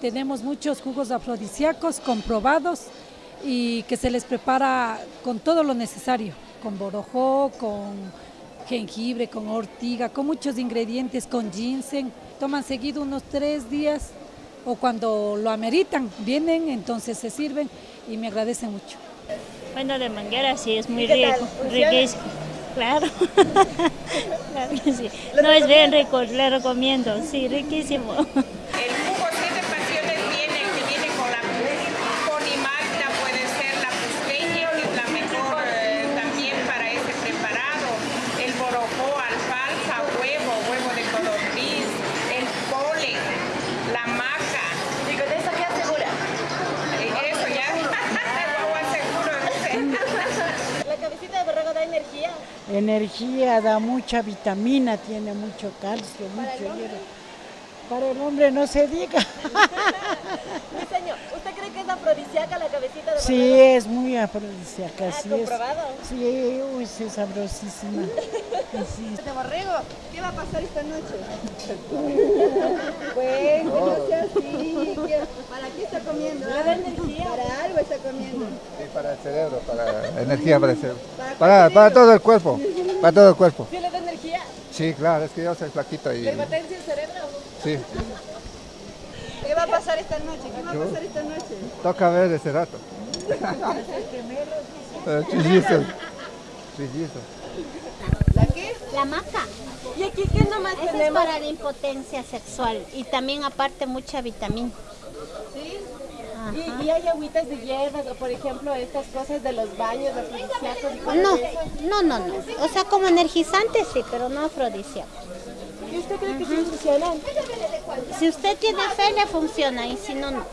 tenemos muchos jugos afrodisíacos comprobados y que se les prepara con todo lo necesario, con borojó, con jengibre, con ortiga, con muchos ingredientes, con ginseng. Toman seguido unos tres días o cuando lo ameritan, vienen, entonces se sirven y me agradecen mucho. Bueno, de manguera sí, es muy rico, riquísimo. Claro. claro que sí. No, es bien rico, le recomiendo, sí, riquísimo. energía, da mucha vitamina, tiene mucho calcio, mucho hierro. Para el hombre no se diga. señor, ¿usted cree que es afrodisíaca la cabecita de? Sí, es muy afrodisíaca. ¿Ha sí comprobado? Es. Sí, uy, es sabrosísima. Sí. De borrego, ¿qué va a pasar esta noche? bueno, no sea así. ¿Para qué está comiendo? ¿Para energía? Para algo está comiendo. Sí, para el cerebro, para energía para el cerebro. Para, para todo el cuerpo, para todo el cuerpo. ¿Sí le da energía? Sí, claro, es que yo soy flaquito y... ¿Le potencia el cerebro? Sí. ¿Qué va a pasar esta noche? ¿Qué va a pasar esta noche? Toca ver ese rato. Trillizos. Trillizos. ¿La qué? La maca. ¿Y aquí qué nomás Esa es tenemos? para la impotencia sexual y también aparte mucha vitamina. ¿Sí? ¿Y, y hay agüitas de hierbas o por ejemplo estas cosas de los baños afrodisíacos y cosas No, no, no, no. O sea, como energizante sí, pero no afrodisíaco. ¿Y usted cree que sí funcionan? Si usted tiene fe, le funciona y si no, no.